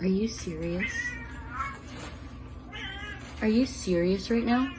Are you serious? Are you serious right now?